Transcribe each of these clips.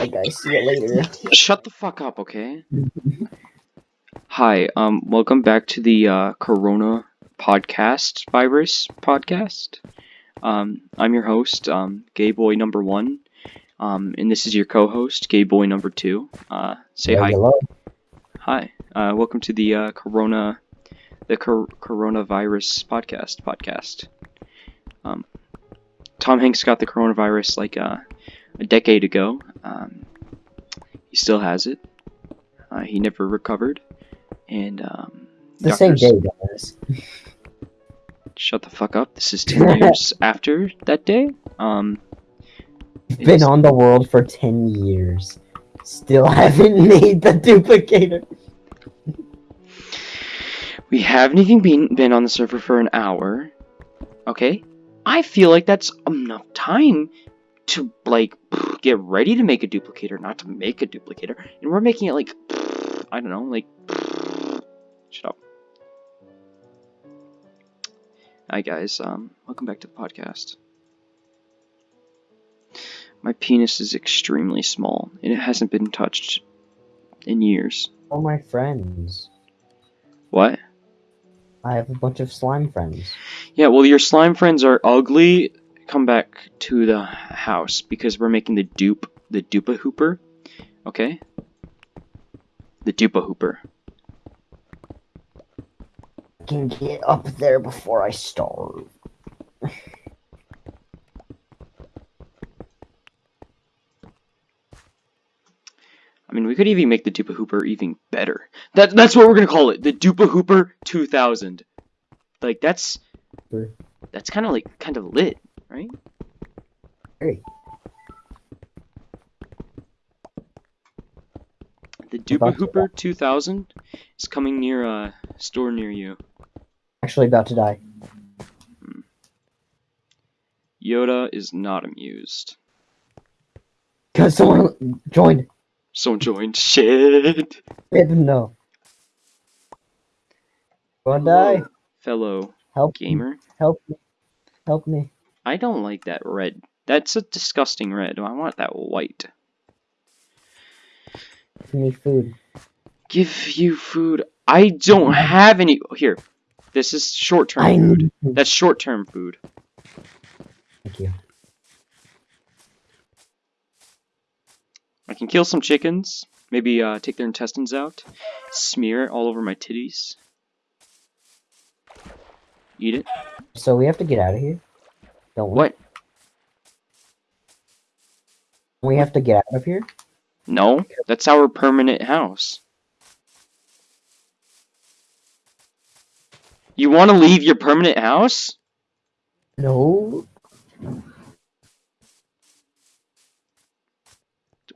Hey guys, see you later. Shut the fuck up, okay? Hi, um, welcome back to the uh, Corona podcast virus podcast. Um, I'm your host, um, Gay Boy Number One, um, and this is your co-host, Gay Boy Number Two. Uh, say hi. Hello. Hi. Uh, welcome to the uh, Corona, the cor- coronavirus podcast podcast. Um, Tom Hanks got the coronavirus like uh, a decade ago. Um, he still has it. Uh, he never recovered, and um, The same day, guys. Shut the fuck up. This is ten years after that day. Um, Been on the world for 10 years. Still haven't made the duplicator. We haven't even been, been on the server for an hour. Okay? I feel like that's enough time to, like, get ready to make a duplicator, not to make a duplicator. And we're making it, like, I don't know, like, shut up. Hi, guys. Um, welcome back to the podcast. My penis is extremely small, and it hasn't been touched in years. All my friends. What? I have a bunch of slime friends. Yeah, well, your slime friends are ugly. Come back to the house because we're making the dupe, the dupa hooper. Okay? The dupa hooper. I can get up there before I starve. I mean, we could even make the dupa hooper even better. That that's what we're gonna call it, the dupa hooper 2000. Like that's that's kind of like kind of lit, right? Hey, The to- hooper 2000 is coming near a store near you. actually about to die. Hmm. Yoda is not amused. Because someone joined. Someone joined. Shit. No. Gonna die. Fellow Help gamer. Help me. Help me. I don't like that red. That's a disgusting red. I want that white. Give me food. Give you food. I don't have any. Here. This is short term food. food. That's short term food. Thank you. I can kill some chickens. Maybe uh, take their intestines out. Smear it all over my titties. Eat it. So we have to get out of here. Don't? What? We have to get out of here. No. That's our permanent house. You want to leave your permanent house? No.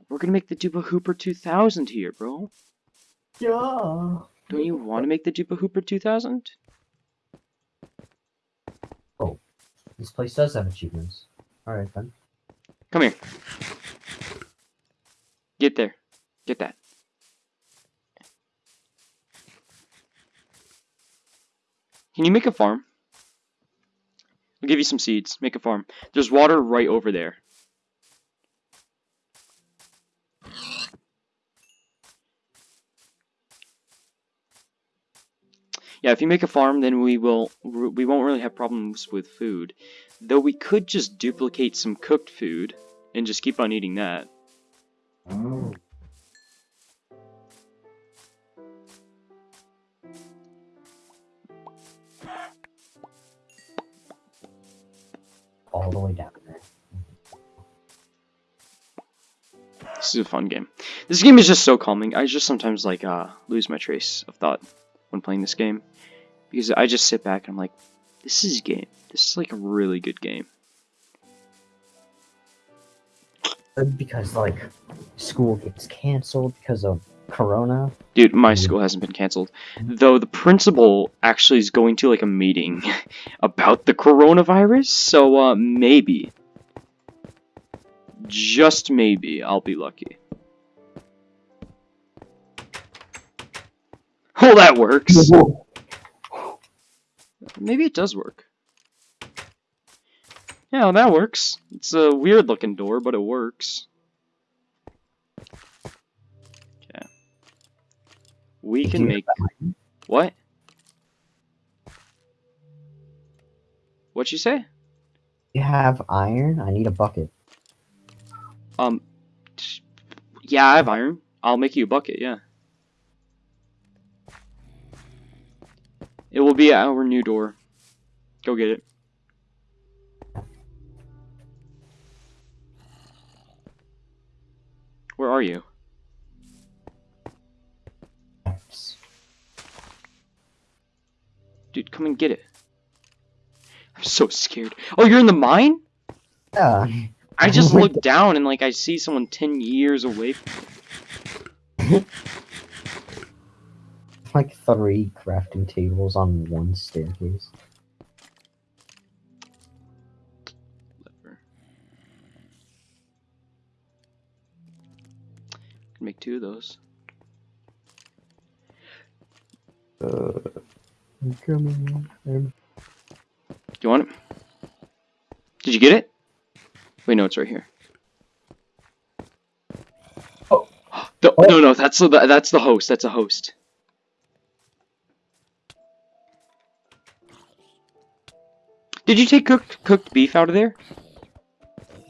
We're gonna make the Dupa Hooper 2000 here, bro. Yeah. Don't you want to make the Dupa Hooper 2000? This place does have achievements. Alright then. Come here. Get there. Get that. Can you make a farm? I'll give you some seeds. Make a farm. There's water right over there. Yeah, if you make a farm, then we will we won't really have problems with food. Though we could just duplicate some cooked food and just keep on eating that. All the way down there. This is a fun game. This game is just so calming. I just sometimes like uh lose my trace of thought when playing this game because I just sit back and I'm like, this is a game. This is like a really good game. Because like school gets canceled because of Corona. Dude, my Mhm. school hasn't been canceled. Though the principal actually is going to like a meeting about the coronavirus, so uh maybe just maybe I'll be lucky. Oh, that works. Maybe it does work. Yeah, that works. It's a weird looking door, but it works. Okay. We can make what? What'd you say? You have iron? I need a bucket. Um, yeah, I have iron. I'll make you a bucket. Yeah. It will be our new door. Go get it. Where are you? Dude, come and get it. I'm so scared. Oh, you're in the mine? Yeah. I just look down and like I see someone 10 years away from Like three crafting tables on one staircase. Lever. Can make two of those. Uh, I'm coming. I'm... Do you want it? Did you get it? Wait, no, it's right here. Oh. The, Oh. No, no, that's the that's the host. That's a host. Did you take cooked cooked beef out of there?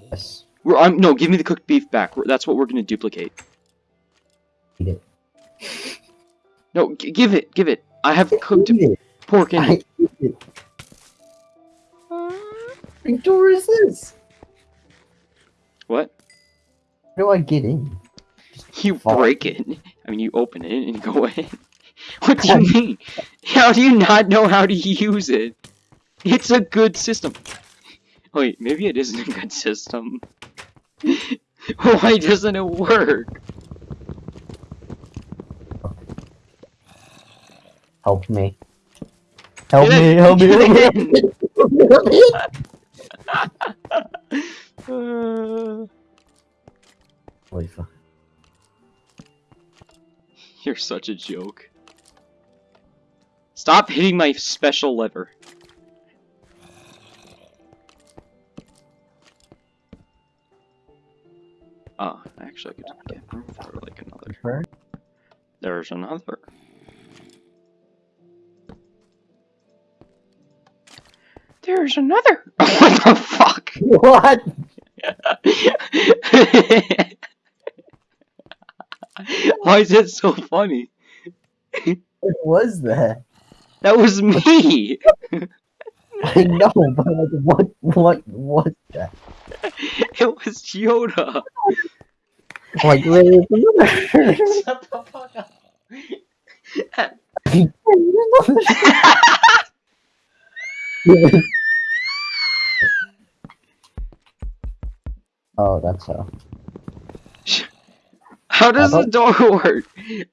Yes. We're, I'm, no, give me the cooked beef back. We're- That's what we're gonna duplicate. Eat it. No, g give it, give it. I have cooked Eat it. pork in I it. eat it. What door is this? What? How do I get in? You Fuck. break it. I mean, you open it and go in. What do you mean? How do you not know how to use it? It's a good system. Wait, maybe it isn't a good system. Why doesn't it work? Help me. Help me, help me, help me. Help me. Uh, Holy fuck. you're such a joke. Stop hitting my special lever. Oh, actually, I could get room for like another. There's another. There's another. what the fuck? What? Why is it so funny? What was that? That was me. I know, but like, what, what was that? It was Yoda. Like. Shut the fuck up. oh, that's how. How does the door work?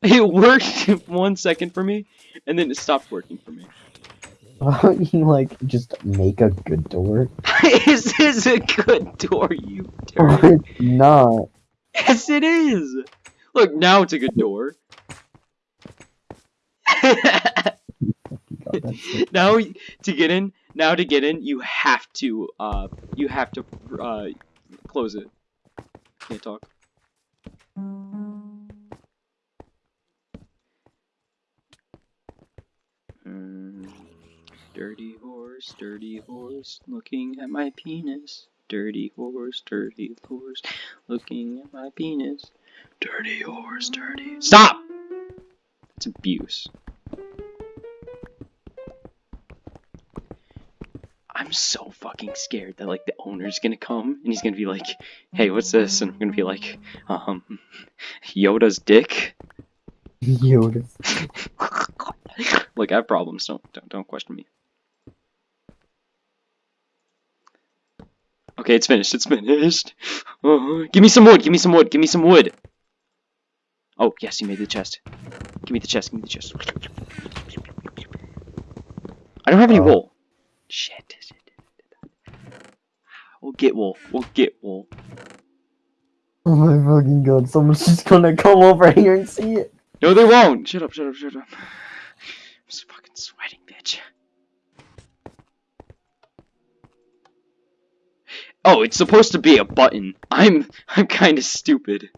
It worked one second for me, and then it stopped working for me. Why don't you like just make a good door? this is a good door, you turd. it's not. Yes, it is. Look, now it's a good door. God, now to get in, now to get in, you have to, uh, you have to, uh, close it. Can't talk. Mm, dirty horse, dirty horse, looking at my penis. Dirty horse, dirty horse, looking at my penis. Dirty horse, dirty. Stop! It's abuse. I'm so fucking scared that like the owner's gonna come and he's gonna be like, "Hey, what's this?" And I'm gonna be like, "Um, Yoda's dick." Yoda. Look, I have problems. Don't don't don't question me. Okay, it's finished. It's finished. Oh, give me some wood. Give me some wood. Give me some wood. Oh yes, you made the chest. Give me the chest. Give me the chest. I don't have any Oh. wool. Shit. We'll get wool. We'll get wool. Oh my fucking god, someone's just gonna come over here and see it. No, they won't. Shut up. Shut up. Shut up. I'm so fucking sweating, bitch. Oh, it's supposed to be a button. I'm I'm kind of stupid.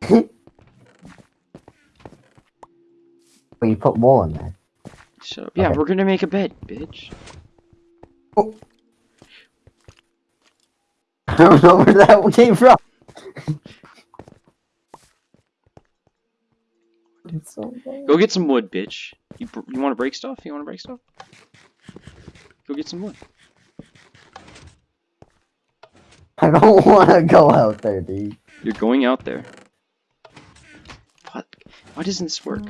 But you put more in there. Shut up. Yeah, Okay. we're gonna make a bed, bitch. Oh. I don't know where that came from. So. Go get some wood, bitch. You you want to break stuff? You want to break stuff? Go get some wood. I don't want to go out there, dude. You're going out there. What? Why doesn't this work?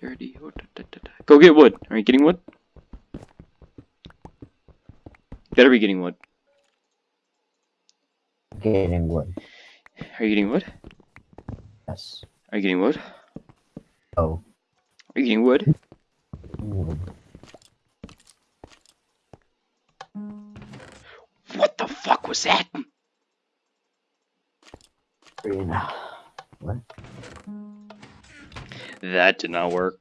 Dirty. Go get wood. Are you getting wood? Better be getting wood. Getting wood. Are you getting wood? Yes. Are you getting wood? Oh. Are you getting wood? Green. What? That did not work.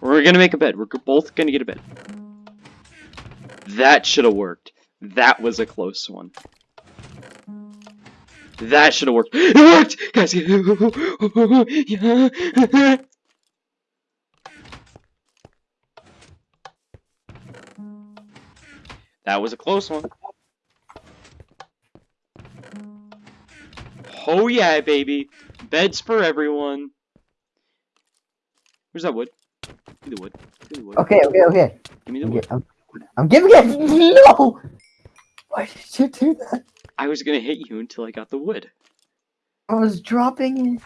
We're gonna make a bed. We're both gonna get a bed. That should have worked. That was a close one. That should have worked. It worked! Guys, yeah. That was a close one. Oh yeah, baby. Beds for everyone. Where's that wood? Give me the wood. Give me the wood. Okay, okay, okay. Give me the I'm, wood. I'm, I'm giving it. No. Why did you do that? I was gonna hit you until I got the wood. I was dropping it.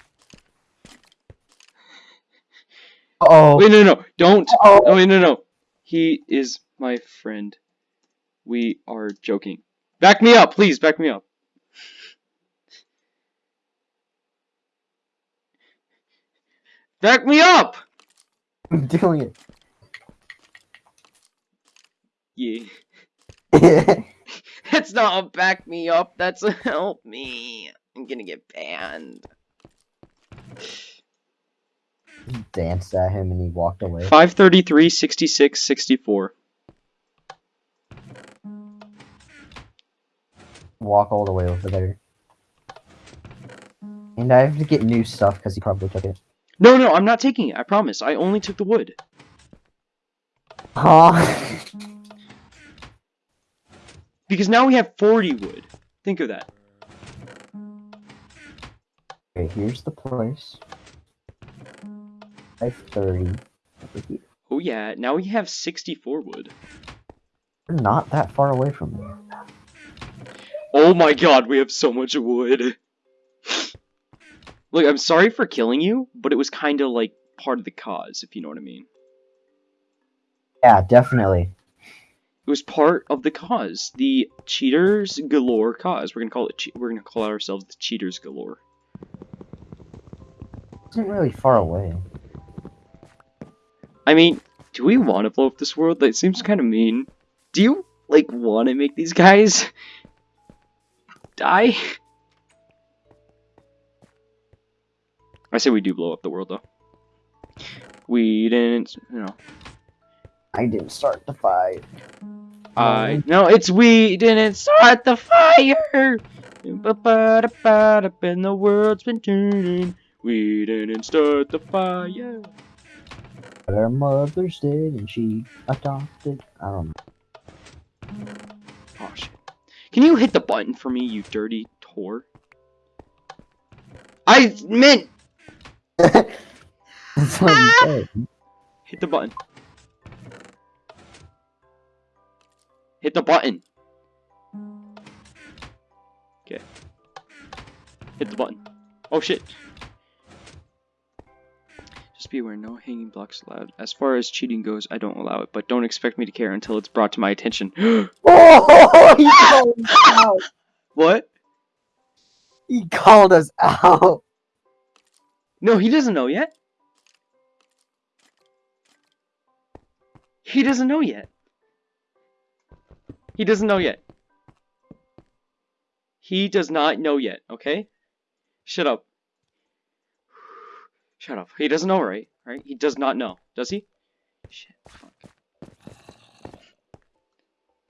Oh. Wait, no, no, don't. Oh. Oh, wait, no, no. He is my friend. We are joking. Back me up, please. Back me up. Back me up. I'm doing it. Yeah. it. That's not a back me up. That's a help me. I'm gonna get banned. He Danced at him and he walked away. 533, 66, 64. Walk all the way over there. And I have to get new stuff because he probably took it. No, no, I'm not taking it. I promise. I only took the wood. Huh? Because now we have 40 wood. Think of that. okay, here's the place. 530. Over here. Oh yeah, now we have 64 wood. We're not that far away from there. Oh my god, we have so much wood. Look, I'm sorry for killing you, but it was kind of like part of the cause, if you know what I mean. Yeah, definitely. It was part of the cause, the cheaters galore cause. We're gonna call it. We're gonna call ourselves the cheaters galore. isn't really far away. I mean, do we want to blow up this world? That seems kind of mean. Do you like want to make these guys die? I say we do blow up the world though. We didn't, you know. I didn't start the fight. I no, it's we didn't start the fire. And the world's been turning. We didn't start the fire. But her mother's dead and she adopted. I don't know. Oh shit! Can you hit the button for me, you dirty whore? I meant know. That's what I'm ah! hit the button. Hit the button. Okay. Hit the button. Oh shit. Just be aware, no hanging blocks allowed. As far as cheating goes, I don't allow it, but don't expect me to care until it's brought to my attention. Oh, he called us out. what? He called us out. No, he doesn't know yet. He doesn't know yet. He doesn't know yet. He does not know yet, okay? Shut up. Shut up. He doesn't know, right? Right? He does not know. Does he? Shit. Fuck.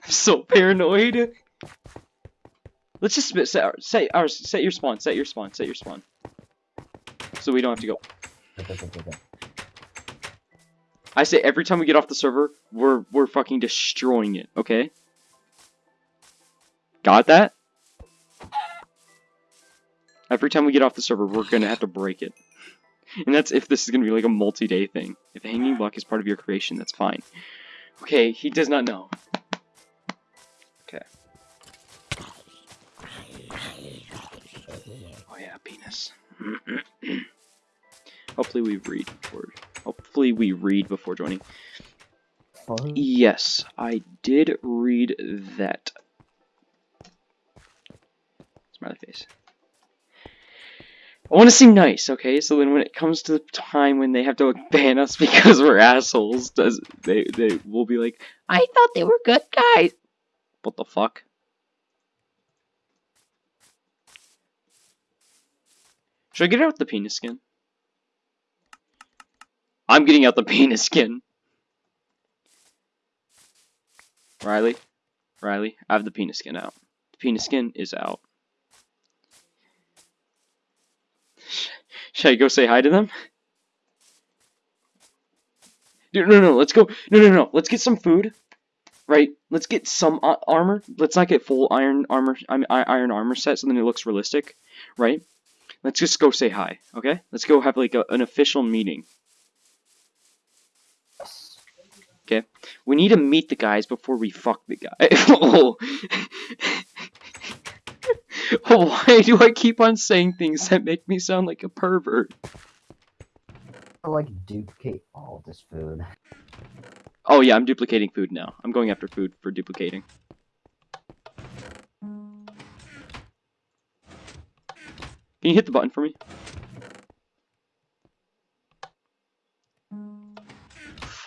so paranoid. Let's just set, our, set, our, set your spawn, set your spawn, set your spawn. So we don't have to go. Okay, okay, okay. I say every time we get off the server, we're we're fucking destroying it, okay? Got that? Every time we get off the server, we're gonna have to break it. And that's if this is gonna be like a multi-day thing. If the hanging block is part of your creation, that's fine. Okay, he does not know. Okay. Oh yeah, penis. Hopefully we read before. Hopefully we read before joining. Yes, I did read that. Smiley face. I want to seem nice, okay? So then when it comes to the time when they have to ban us because we're assholes, does they they will be like, I thought they were good guys. What the fuck? Should I get out the penis skin? I'm getting out the penis skin. Riley, Riley, I have the penis skin out. The penis skin is out. Should I go say hi to them? Dude, no, no, let's go. No, no, no. Let's get some food. Right? Let's get some uh, armor. Let's not get full iron armor. I mean, iron armor set, so then it looks realistic. Right? Let's just go say hi. Okay? Let's go have like a, an official meeting. We need to meet the guys before we fuck the guy. oh. Why do I keep on saying things that make me sound like a pervert? I like duplicate all this food. Oh yeah, I'm duplicating food now. I'm going after food for duplicating. Can you hit the button for me?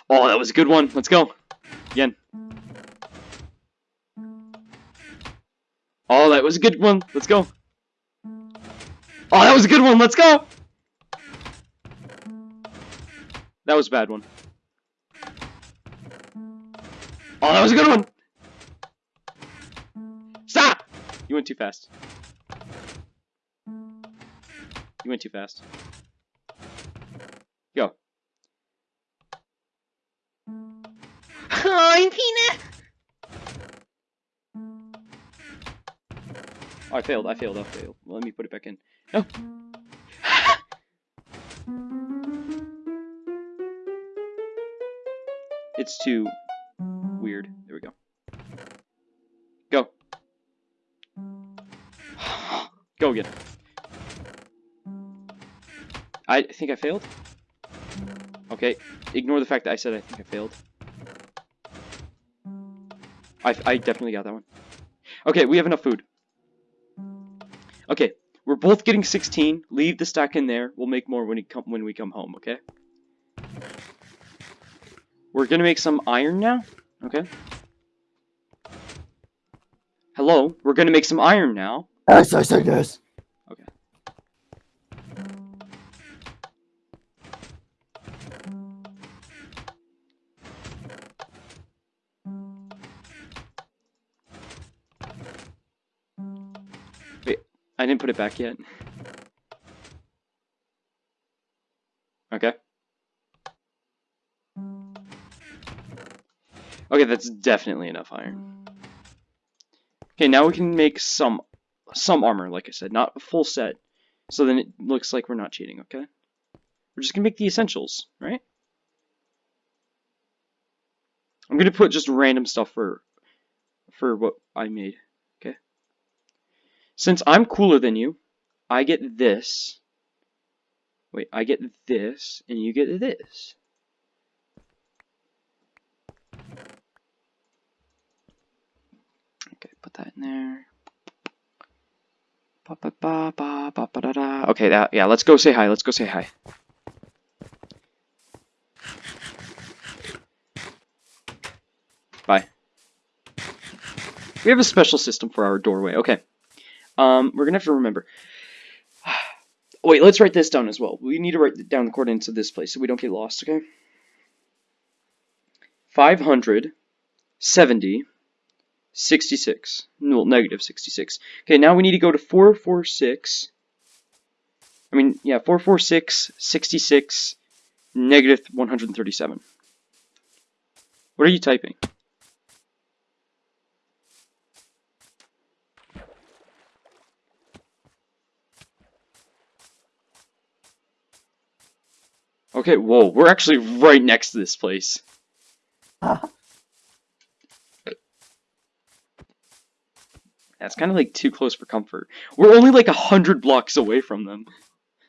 Oh, that was a good one. Let's go. Again. Oh, that was a good one. Let's go. Oh, that was a good one. Let's go. That was a bad one. Oh, that was a good one. Stop! You went too fast. You went too fast. I'm peanut. Oh, I failed. I failed. I failed. Let me put it back in. No. it's too weird. There we go. Go. Go again. I think I failed. Okay, ignore the fact that I said I think I failed. I, I definitely got that one. Okay, we have enough food. Okay, we're both getting 16. Leave the stack in there. We'll make more when we come when we come home. Okay. We're gonna make some iron now. Okay. Hello, we're gonna make some iron now. Yes, I say I didn't put it back yet. Okay. Okay, that's definitely enough iron. Okay, now we can make some some armor, like I said, not a full set. So then it looks like we're not cheating, okay? We're just gonna make the essentials, right? I'm gonna put just random stuff for for what I made? Since I'm cooler than you, I get this. Wait, I get this, and you get this. Okay, put that in there. Ba, ba, ba. Okay, that yeah. Let's go say hi. Let's go say hi. Bye. We have a special system for our doorway. Okay. Um, we're gonna have to remember. Wait, let's write this down as well. We need to write down the coordinates of this place so we don't get lost. Okay. Five hundred seventy 66. No, negative 66. Okay, now we need to go to 446. I mean, yeah, 446, 66, negative 137. What are you typing? Okay, whoa, we're actually right next to this place. That's kind of like too close for comfort. We're only like a hundred blocks away from them.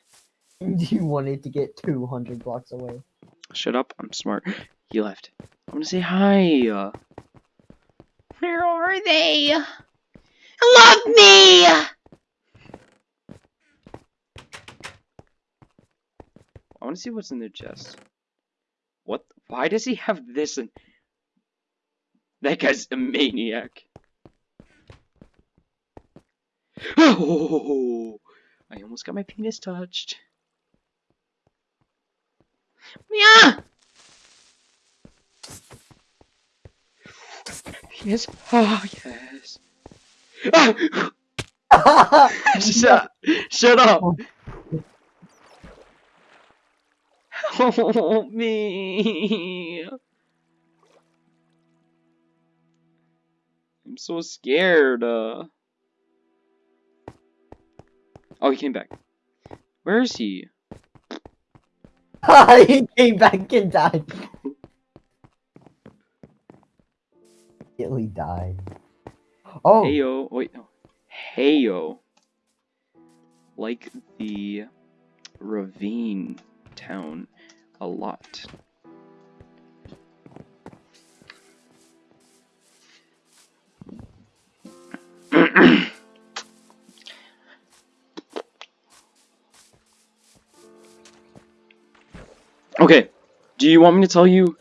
you wanted to get 200 blocks away. Shut up, I'm smart. He left. I want to say hi. Uh. Where are they? Love me! Want to see what's in their chest. What? Why does he have this and... That guy's a maniac. Oh! I almost got my penis touched. Yeah! Yes. Oh, yes. Ah! shut, shut up. Help me. I'm so scared. Uh... Oh, he came back. Where is he? he came back and died. He died. Oh, Heyo. Wait, no. Heyo. Like the ravine town a lot. okay, do you want me to tell you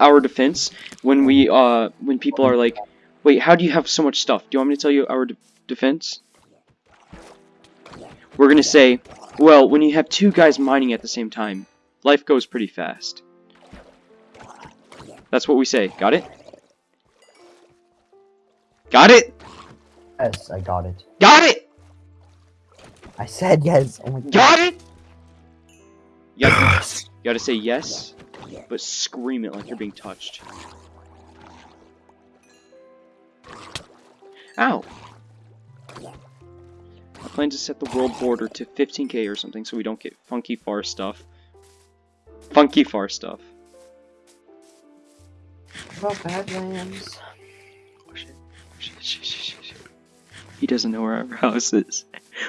our defense when we uh when people are like, wait, how do you have so much stuff? Do you want me to tell you our de defense? We're gonna say, well, when you have two guys mining at the same time, life goes pretty fast. That's what we say. Got it? Got it? yes, I got it. Got it? I said yes. Oh my god. Got it? You gotta, you gotta say yes, but scream it like you're being touched. Ow. I plan to set the world border to 15k or something so we don't get funky far stuff. Funky far stuff. About Badlands. Oh, shit. Shit, shit, shit, shit, shit. He doesn't know where our house is.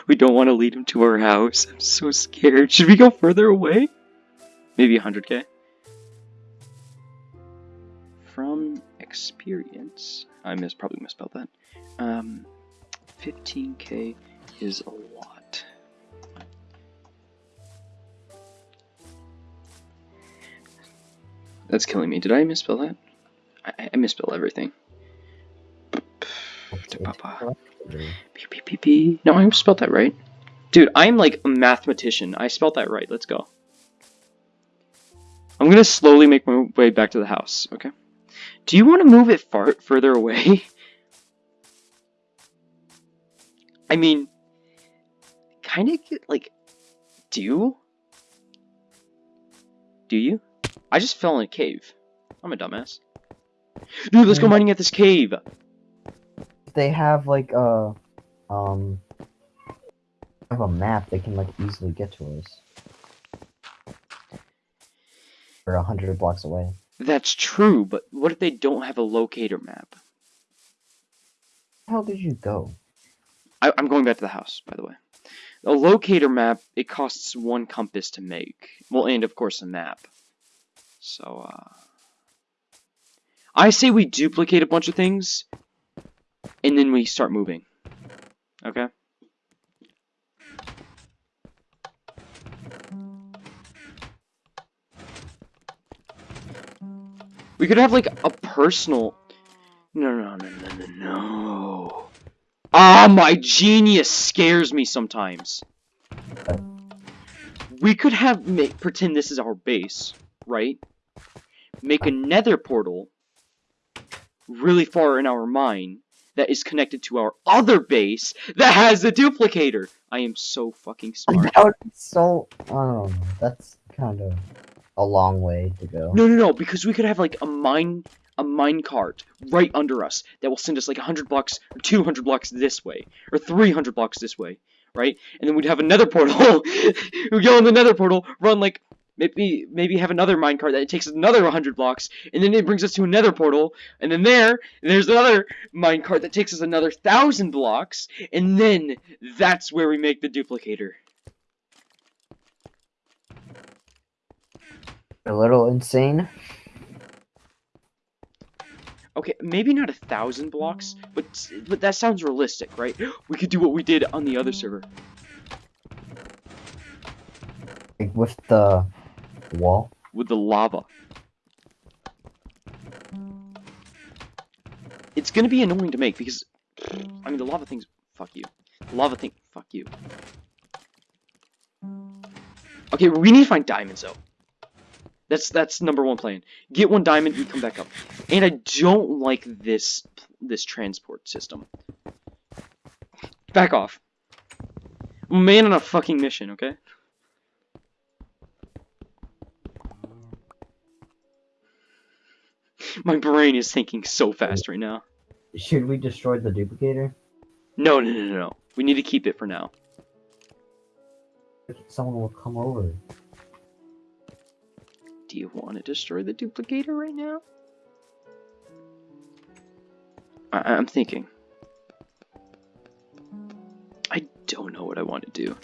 We don't want to lead him to our house. I'm so scared. Should we go further away? Maybe 100k. From experience, I mis probably misspelled that. Um, 15k is a lot. That's killing me. Did I misspell that? I, I misspell everything. No, I spelled that right. Dude, I'm like a mathematician. I spelled that right. Let's go. I'm gonna slowly make my way back to the house, okay? Do you want to move it far further away? I mean, kind of like, do? Do you? I just fell in a cave. I'm a dumbass. Dude, let's go mining at this cave. They have like a um have a map. They can like easily get to us. We're a hundred blocks away. That's true, but what if they don't have a locator map? How did you go? I, I'm going back to the house, by the way. A locator map, it costs one compass to make. Well, and of course a map. So, uh... I say we duplicate a bunch of things, and then we start moving. Okay? We could have, like, a personal... No, no, no, no, no, no. Ah, my genius scares me sometimes. We could have make pretend this is our base, right? Make a nether portal really far in our mine, that is connected to our other base that has the duplicator. I am so fucking smart. That would be so. I don't know. That's kind of a long way to go. No, no, no, because we could have like a mine a mine cart right under us that will send us like 100 blocks or 200 blocks this way or 300 blocks this way, right? And then we'd have another portal. we'd go in the nether portal, run like maybe maybe have another mine cart that takes another 100 blocks and then it brings us to another portal and then there there's another mine cart that takes us another 1000 blocks and then that's where we make the duplicator. A little insane. Okay, maybe not a thousand blocks, but but that sounds realistic, right? We could do what we did on the other server. Like with the wall. with the lava. It's gonna be annoying to make because, I mean, the lava thing's fuck you. The lava thing, fuck you. Okay, we need to find diamonds though. That's that's number one plan. Get one diamond, you come back up. And I don't like this this transport system. Back off. Man on a fucking mission, okay? My brain is thinking so fast right now. Should we destroy the duplicator? No, no, no, no, no. We need to keep it for now. Someone will come over. Do you want to destroy the duplicator right now? I I'm thinking. I don't know what I want to do.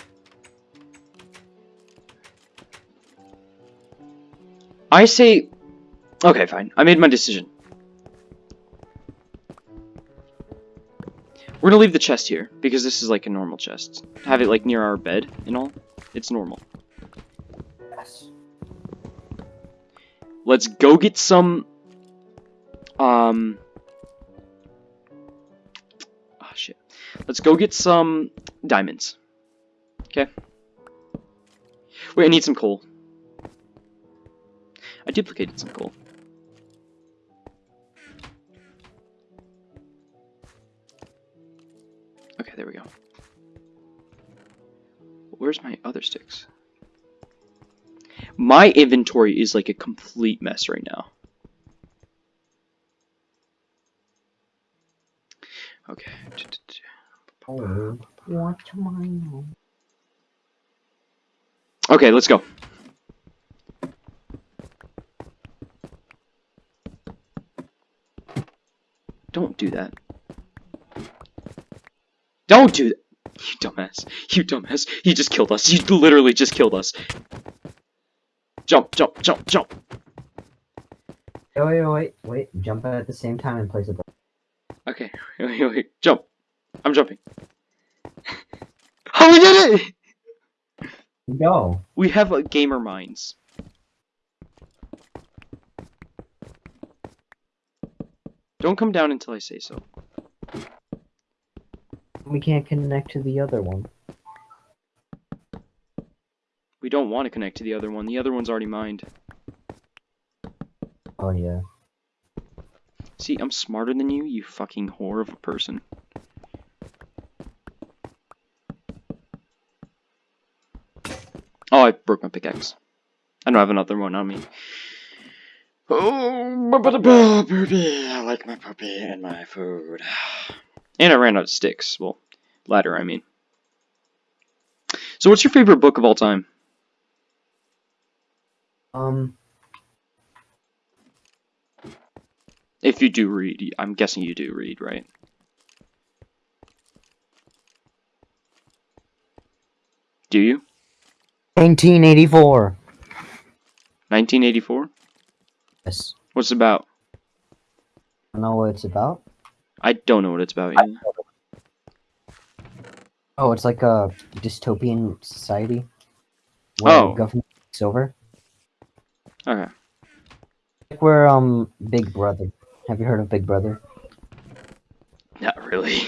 I say... Okay, fine. I made my decision. We're gonna leave the chest here, because this is like a normal chest. Have it like near our bed and all. It's normal. Yes. Let's go get some. Um. Oh shit. Let's go get some diamonds. Okay. Wait, I need some coal. I duplicated some coal. There we go. Where's my other sticks? My inventory is like a complete mess right now. Okay. Okay, let's go. Don't do that. Don't do that. You dumbass. You dumbass. He just killed us. You literally just killed us. Jump, jump, jump, jump. Wait, wait, wait, wait. Jump at the same time and place it. Okay, wait, wait, wait. Jump. I'm jumping. Oh, we did it! Go. We have uh, gamer minds. Don't come down until I say so. We can't connect to the other one. We don't want to connect to the other one. The other one's already mined. Oh yeah. See, I'm smarter than you, you fucking whore of a person. Oh, I broke my pickaxe. I don't have another one on me. Oh, my puppy. I like my puppy and my food. And I ran out of sticks. Well, ladder, I mean. So, what's your favorite book of all time? Um. If you do read, I'm guessing you do read, right? Do you? 1984. 1984? Yes. What's it about? I know what it's about. I don't know what it's about yet. Oh, it's like a dystopian society. Where Oh. government takes over. Okay. Like where um Big Brother. Have you heard of Big Brother? Not really.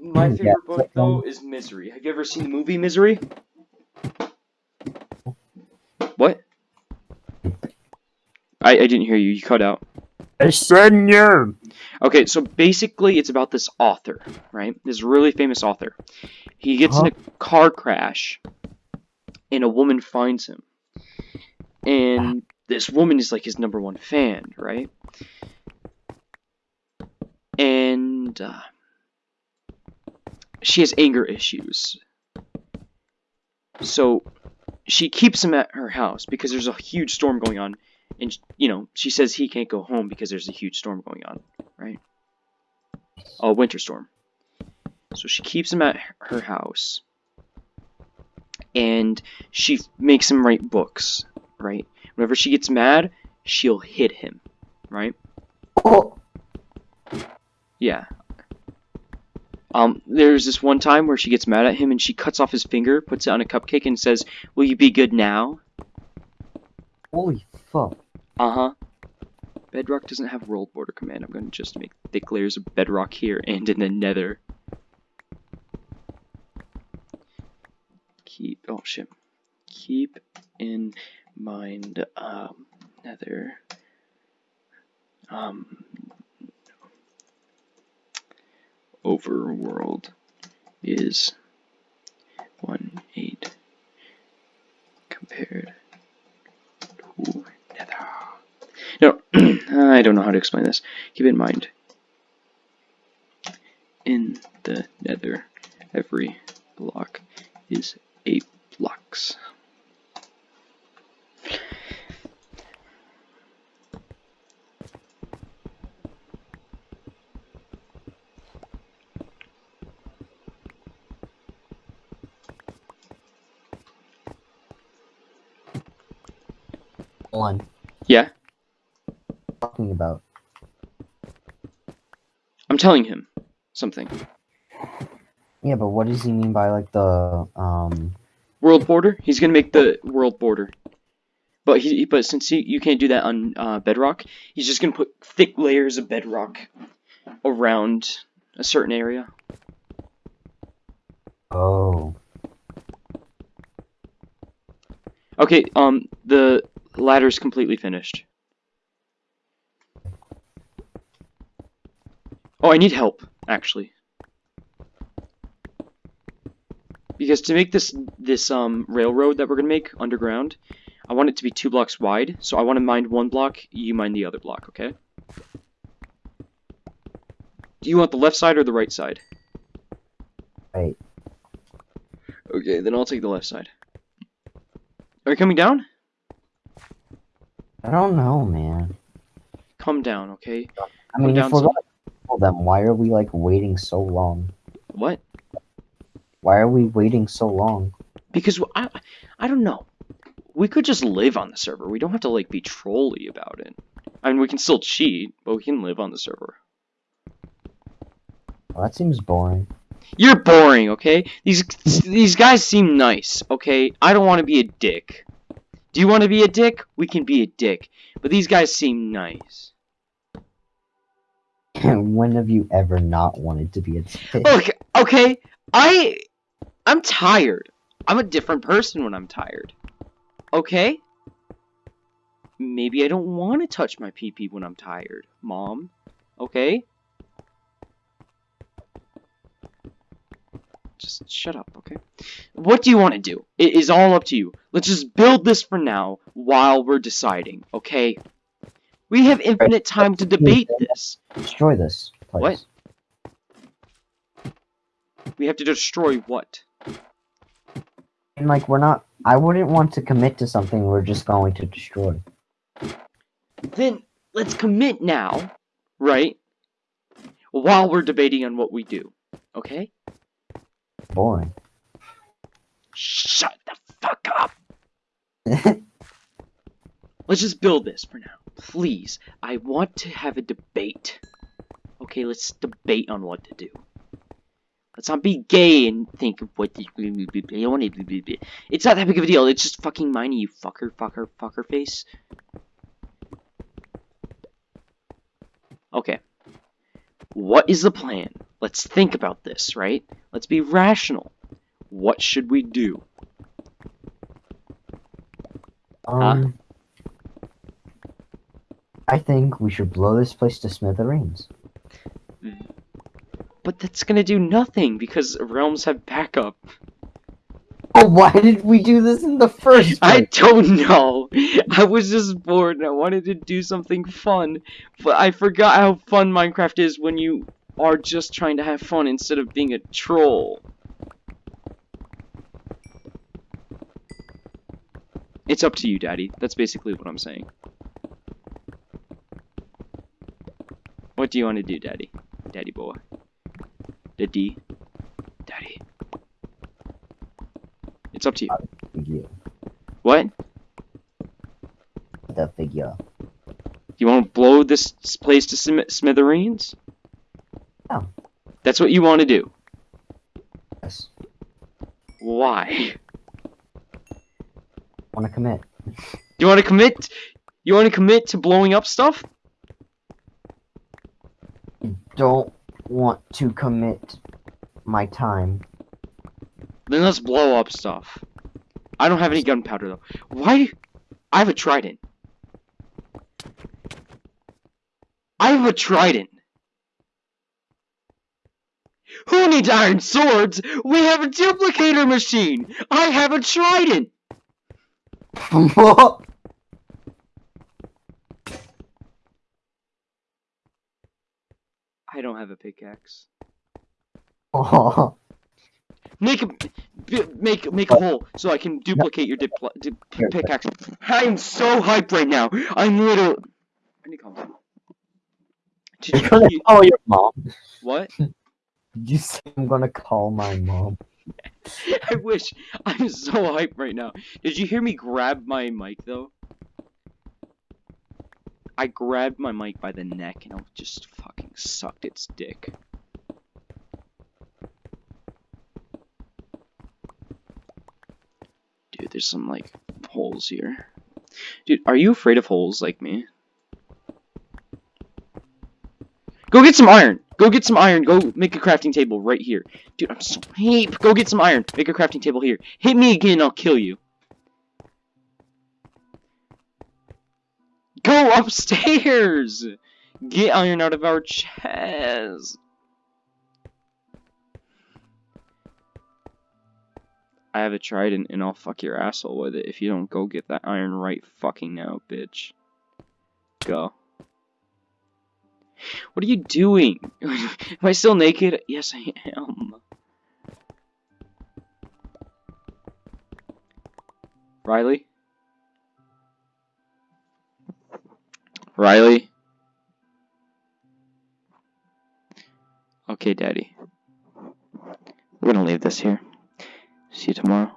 My Yeah, favorite book, but, though, um, is Misery. Have you ever seen the movie Misery? What? I, I didn't hear you. You cut out. Senior. Okay, so basically, it's about this author, right? This really famous author. He gets in a car crash, and a woman finds him. And this woman is like his number one fan, right? And uh, she has anger issues. So she keeps him at her house because there's a huge storm going on. And, you know, she says he can't go home because there's a huge storm going on, right? A winter storm. So she keeps him at her house. And she makes him write books, right? Whenever she gets mad, she'll hit him, right? Oh, Yeah. Um, there's this one time where she gets mad at him and she cuts off his finger, puts it on a cupcake, and says, Will you be good now? holy fuck. Uh huh. Bedrock doesn't have world border command. I'm gonna just make thick layers of bedrock here and in the nether. Keep. Oh shit. Keep in mind, um, nether. Um. Overworld is 1 8 compared to nether. No, I don't know how to explain this. Keep in mind, in the nether, every block is 8 blocks. One. Yeah? Talking about. I'm telling him something. Yeah, but what does he mean by like the um? World border? He's gonna make the world border. But he, but since he, you can't do that on uh, bedrock, he's just gonna put thick layers of bedrock around a certain area. Oh. Okay, um, the ladder's completely finished. Oh, I need help, actually. Because to make this this um railroad that we're gonna make underground, I want it to be two blocks wide. So I want to mine one block, you mine the other block, okay? Do you want the left side or the right side? Right. Okay, then I'll take the left side. Are you coming down? I don't know, man. Come down, okay? I mean, down if we're some. Kill them, why are we like waiting so long? What? Why are we waiting so long? Because I, I don't know. We could just live on the server. We don't have to like be trolly about it. I mean, we can still cheat, but we can live on the server. Well, that seems boring. You're boring, okay? These these guys seem nice, okay? I don't want to be a dick. Do you want to be a dick? We can be a dick. But these guys seem nice. when have you ever not wanted to be a dick? Oh, okay, okay. I I'm tired. I'm a different person when I'm tired. Okay? Maybe I don't want to touch my pee-pee when I'm tired, mom. Okay? Just shut up, okay? What do you want to do? It is all up to you. Let's just build this for now while we're deciding, okay? We have infinite time to debate this. Destroy this place. What? We have to destroy what? And like, we're not. I wouldn't want to commit to something we're just going to destroy. Then let's commit now, right? While we're debating on what we do. Okay? Boring. Shut the fuck up. Let's just build this for now. Please. I want to have a debate. Okay, let's debate on what to do. Let's not be gay and think of what I want to It's not that big of a deal. It's just fucking miney, you fucker, fucker, fucker face. Okay. What is the plan? Let's think about this, right? Let's be rational. What should we do? Um. I think we should blow this place to smithereens. But that's gonna do nothing because realms have backup. Oh, why did we do this in the first I don't know. I was just bored and I wanted to do something fun, but I forgot how fun Minecraft is when you are just trying to have fun instead of being a troll. It's up to you, Daddy. That's basically what I'm saying. What do you want to do, Daddy? Daddy boy. Daddy. Daddy. It's up to you. Figure. What? The figure. You want to blow this place to smi- smithereens? No. That's what you want to do. Yes. Why? Wanna commit? You want to commit? You want to commit to blowing up stuff? Don't want to commit my time. Then let's blow up stuff. I don't have any gunpowder though. Why? I have a trident. I have a trident. Who needs iron swords? We have a duplicator machine. I have a trident. I don't have a pickaxe. Oh, Make a b- make make a hole so I can duplicate your dipl- di- pickaxe. I'm so hyped right now. I'm little. I need to calm. Did you're you, gonna you- call your mom. what? You say I'm gonna call my mom? I wish. I'm so hyped right now. Did you hear me grab my mic though? I grabbed my mic by the neck and I just fucking sucked its dick. Dude, there's some like holes here. Dude, are you afraid of holes like me? Go get some iron. Go get some iron. Go make a crafting table right here. Dude, I'm so hype. Go get some iron. Make a crafting table here. Hit me again, I'll kill you. Go upstairs! Get iron out of our chest. I have a trident and I'll fuck your asshole with it if you don't go get that iron right fucking now, bitch. Go. What are you doing? Am I still naked? Yes, I am. Riley? Riley? Okay, Daddy. We're gonna leave this here. See you tomorrow.